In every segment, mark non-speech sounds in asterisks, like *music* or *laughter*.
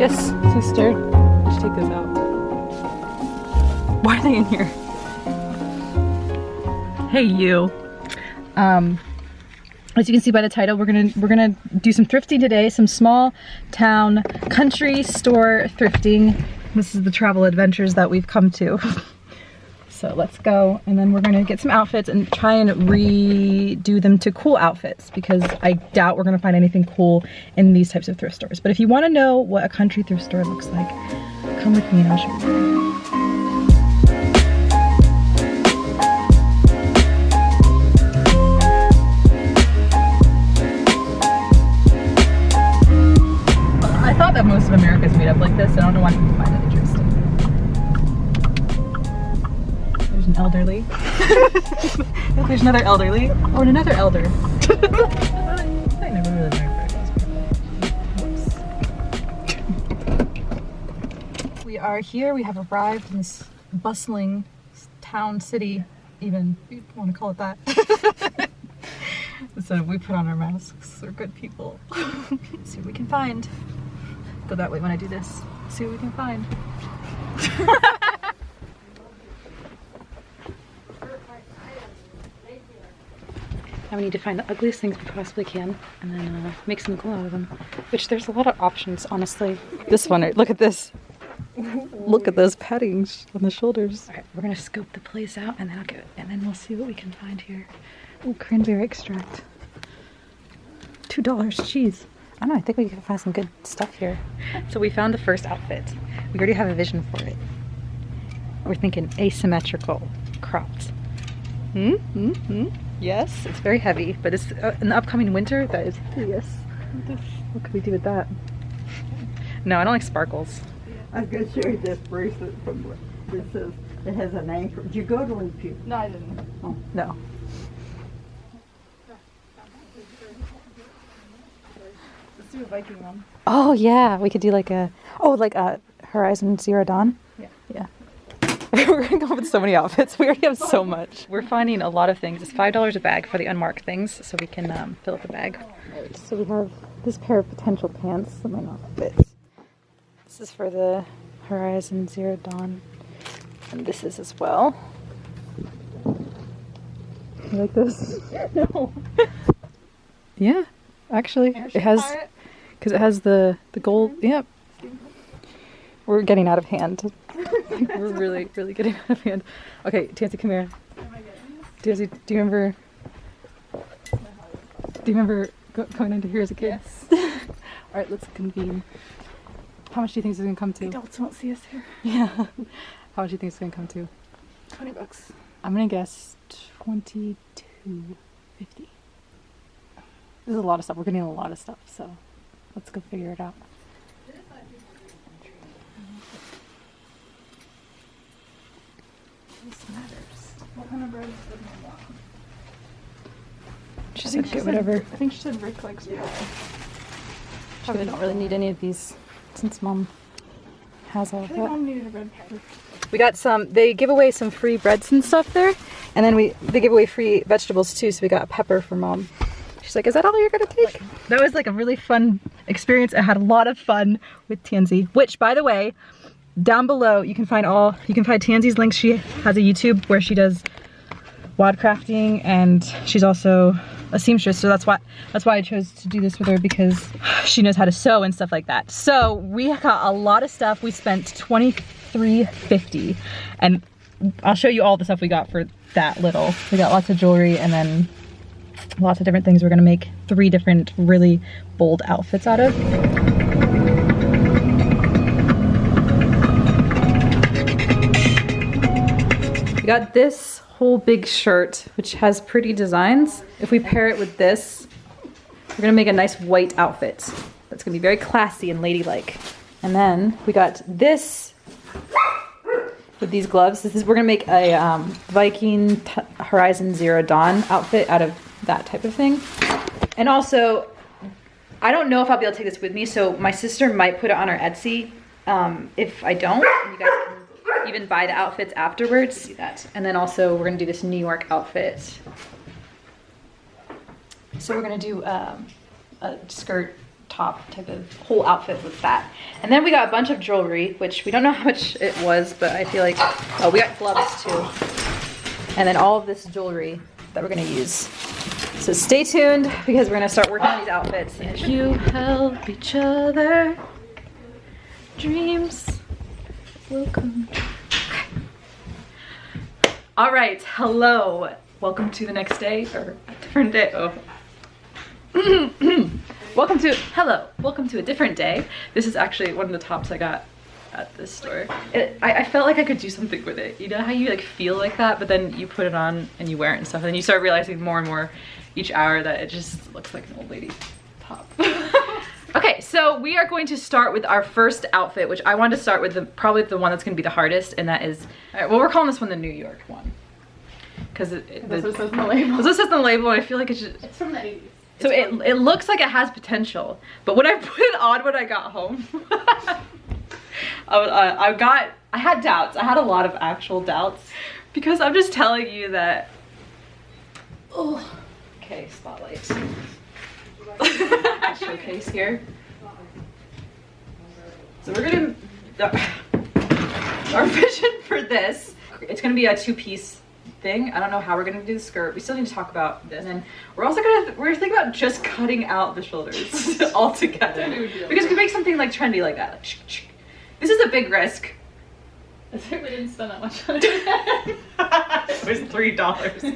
Yes, sister. Let's take this out. Why are they in here? Hey, you. Um, as you can see by the title, we're gonna we're gonna do some thrifting today. Some small town country store thrifting. This is the travel adventures that we've come to. *laughs* So let's go and then we're gonna get some outfits and try and redo them to cool outfits because I doubt we're gonna find anything cool in these types of thrift stores. But if you wanna know what a country thrift store looks like, come with me and I'll show you. Elderly. *laughs* There's another elderly. Oh, and another elder. *laughs* I never really learned We are here. We have arrived in this bustling town, city, even. You want to call it that. *laughs* so we put on our masks. We're good people. See what we can find. Go that way when I do this. See what we can find. Now we need to find the ugliest things we possibly can and then uh, make some glue out of them. Which there's a lot of options, honestly. This one, look at this. Look at those paddings on the shoulders. All right, we're gonna scope the place out and then I'll get, and then we'll see what we can find here. Oh, cranberry extract. Two dollars, jeez. I don't know, I think we can find some good stuff here. So we found the first outfit. We already have a vision for it. We're thinking asymmetrical cropped. Hmm? Hmm? Hmm? Yes, it's very heavy, but it's uh, in the upcoming winter. That is yes. What could we do with that? No, I don't like sparkles. I was going to show you this bracelet from that says it has a name for. Did you go to Leap No, I didn't. Oh, no. Let's do a Viking one. Oh yeah, we could do like a oh like a Horizon Zero Dawn. Yeah. Yeah. *laughs* We're gonna go with so many outfits. We already have so much. We're finding a lot of things. It's five dollars a bag for the unmarked things, so we can um, fill up the bag. So we have this pair of potential pants that might not fit. This is for the Horizon Zero Dawn, and this is as well. You like this? *laughs* No. *laughs* Yeah, actually, it has because it has the the gold. Yep. We're getting out of hand. We're really, really getting out of hand. Okay, Tansy, come here. Tansy, do you remember? Do you remember go, going into here as a kid? Yes. *laughs* All right, let's convene. How much do you think this is gonna come to? Adults won't see us here. Yeah. *laughs* How much do you think it's gonna come to? 20 bucks. I'm gonna guess twenty-two fifty. There's a lot of stuff. We're getting a lot of stuff, so let's go figure it out. This matters. What kind of bread is good want? She I said think she get said- whatever. I think she said Rick likes bread. Probably don't really need any of these since mom has all of think that. mom needed a bread paper. We got some, they give away some free breads and stuff there. And then we, they give away free vegetables too. So we got a pepper for mom. She's like, is that all you're gonna take? That was like a really fun experience. I had a lot of fun with Tansy, which by the way, down below you can find all, you can find Tansy's links. She has a YouTube where she does wad crafting and she's also a seamstress. So that's why that's why I chose to do this with her because she knows how to sew and stuff like that. So we got a lot of stuff. We spent 23.50 and I'll show you all the stuff we got for that little. We got lots of jewelry and then lots of different things we're gonna make three different really bold outfits out of got this whole big shirt, which has pretty designs. If we pair it with this, we're gonna make a nice white outfit. That's gonna be very classy and ladylike. And then we got this with these gloves. This is we're gonna make a um, Viking Horizon Zero Dawn outfit out of that type of thing. And also, I don't know if I'll be able to take this with me, so my sister might put it on her Etsy. Um, if I don't, you guys even buy the outfits afterwards. Do that. And then also we're gonna do this New York outfit. So we're gonna do um, a skirt top type of whole outfit with that. And then we got a bunch of jewelry, which we don't know how much it was, but I feel like, oh, we got gloves too. And then all of this jewelry that we're gonna use. So stay tuned because we're gonna start working on these outfits. If you help each other, dreams will come. Okay. All right, hello. Welcome to the next day or a different day. Oh. *clears throat* welcome to, hello, welcome to a different day. This is actually one of the tops I got at this store. It, I, I felt like I could do something with it. You know how you like feel like that, but then you put it on and you wear it and stuff, and then you start realizing more and more each hour that it just looks like an old lady top. *laughs* okay, so we are going to start with our first outfit, which I want to start with the probably the one that's going to be the hardest, and that is, all right, well, we're calling this one the New York one. Because it, it, That's the- what says on the label. this says the label, and I feel like it's just, It's from the 80s. so it, it looks like it has potential, but when I *laughs* put it on when I got home, *laughs* I, uh, I got, I had doubts. I had a lot of actual doubts because I'm just telling you that, oh, okay, spotlight. *laughs* Showcase here. So we're gonna, our vision for this, it's gonna be a two-piece thing. I don't know how we're gonna do the skirt. We still need to talk about this. And we're also gonna, we're thinking about just cutting out the shoulders *laughs* altogether. Because we could make something like trendy like that. Like, this is a big risk. I *laughs* think we didn't spend that much on it. *laughs* it was three dollars. *laughs*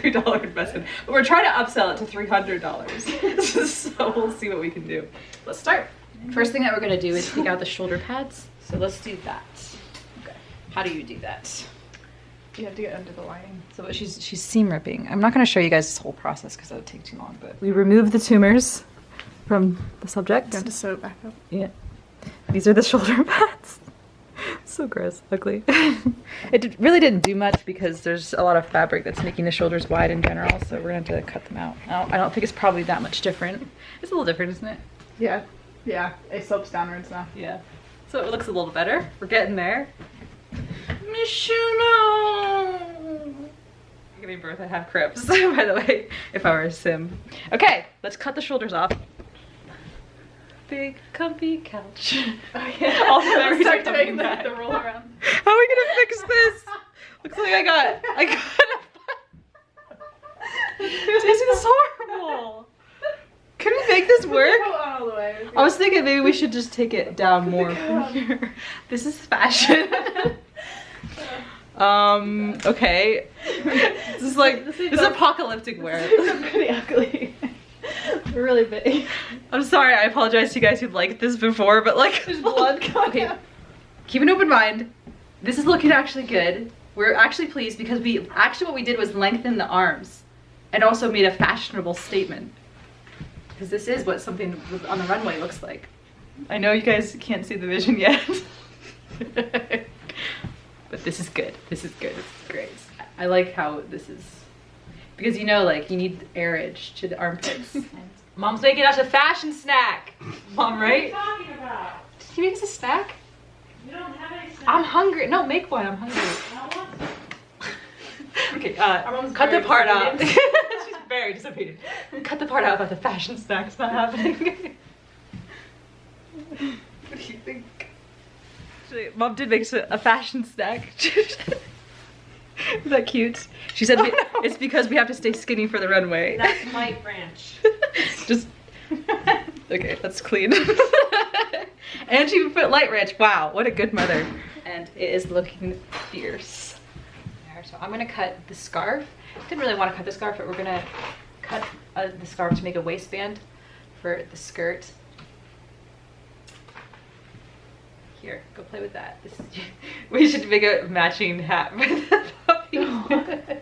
Three dollar investment. But we're trying to upsell it to three hundred dollars. *laughs* so we'll see what we can do. Let's start. First thing that we're gonna do is take out the shoulder pads. So let's do that. Okay. How do you do that? You have to get under the lining. So she's she's seam ripping. I'm not gonna show you guys this whole process because that would take too long. But we remove the tumors from the subject. You have to sew it back up. Yeah. These are the shoulder pads. So gross, ugly. *laughs* it did, really didn't do much because there's a lot of fabric that's making the shoulders wide in general, so we're gonna have to cut them out. I don't, I don't think it's probably that much different. It's a little different, isn't it? Yeah. Yeah. It slopes downwards now. Yeah. So it looks a little better. We're getting there. Mishuno! Giving birth, I have crepes, *laughs* by the way, if I were a sim. Okay, let's cut the shoulders off. Big comfy couch. Oh, *laughs* yeah. Also, every start time doing the, the roll around. How are we gonna fix this? *laughs* Looks like I got, I got A... *laughs* This is horrible. Can we make this work? All the way. I was thinking maybe we should just take it down more from here. This is fashion. um, okay. This is like, this is apocalyptic wear. They're pretty ugly. *laughs* Really big. I'm sorry, I apologize to you guys who liked this before, but like, There's blood *laughs* coming Okay, out. keep an open mind. This is looking actually good. We're actually pleased because we, actually what we did was lengthen the arms and also made a fashionable statement. Because this is what something on the runway looks like. I know you guys can't see the vision yet. *laughs* but this is good. This is good. This is great. I like how this is because you know, like you need airage to the armpits. Mom's making us a fashion snack. Mom, right? What are you talking about? Did you make us a snack? You don't have any snacks. I'm hungry. No, make one. I'm hungry. I want some. *laughs* Okay, uh, cut the part out. *laughs* She's very disappointed. Cut the part out about the fashion snacks not happening. *laughs* what do you think? Actually, Mom did make us a, a fashion snack. Is that cute? She said we- it's because we have to stay skinny for the runway. That's my branch. Just okay, that's clean. *laughs* and she put light ranch. Wow, what a good mother. And it is looking fierce. There, so I'm gonna cut the scarf. Didn't really want to cut the scarf, but we're gonna cut uh, the scarf to make a waistband for the skirt. Here, go play with that. This is, *laughs* we should make a matching hat for the puppy. *laughs*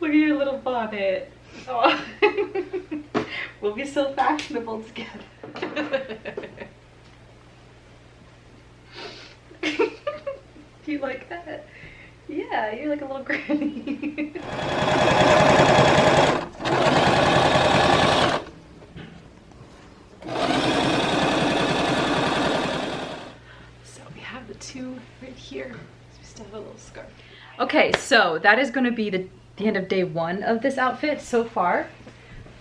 Look at your little bonnet. Oh. *laughs* we'll be so fashionable together. Do *laughs* you like that? Yeah, you're like a little granny. *laughs* so we have the two right here. So we still have a little scarf. Okay, so that is gonna be the, the end of day one of this outfit so far.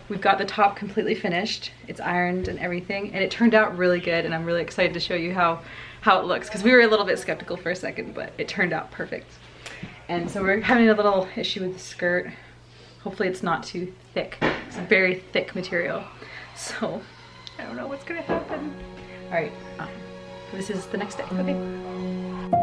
We've got the top completely finished. It's ironed and everything, and it turned out really good, and I'm really excited to show you how, how it looks, because we were a little bit skeptical for a second, but it turned out perfect. And so we're having a little issue with the skirt. Hopefully it's not too thick. It's a very thick material. So I don't know what's gonna happen. All right, um, this is the next day. Okay.